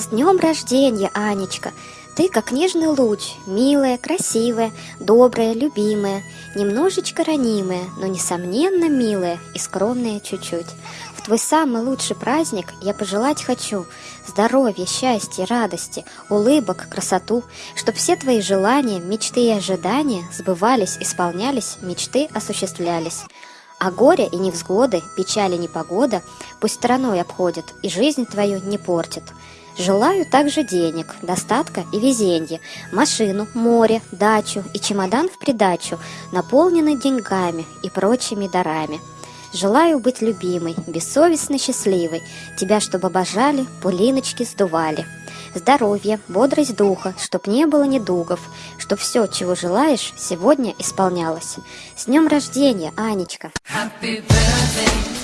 С днем рождения, Анечка! Ты как нежный луч, милая, красивая, добрая, любимая, немножечко ранимая, но несомненно милая и скромная чуть-чуть. В твой самый лучший праздник я пожелать хочу здоровья, счастья, радости, улыбок, красоту, чтоб все твои желания, мечты и ожидания сбывались, исполнялись, мечты осуществлялись. А горе и невзгоды, печали и непогода пусть стороной обходят и жизнь твою не портят. Желаю также денег, достатка и везенья, машину, море, дачу и чемодан в придачу, наполненный деньгами и прочими дарами. Желаю быть любимой, бессовестно счастливой, тебя, чтобы обожали, пулиночки сдували. Здоровья, бодрость духа, чтоб не было недугов, чтоб все, чего желаешь, сегодня исполнялось. С днем рождения, Анечка! Happy birthday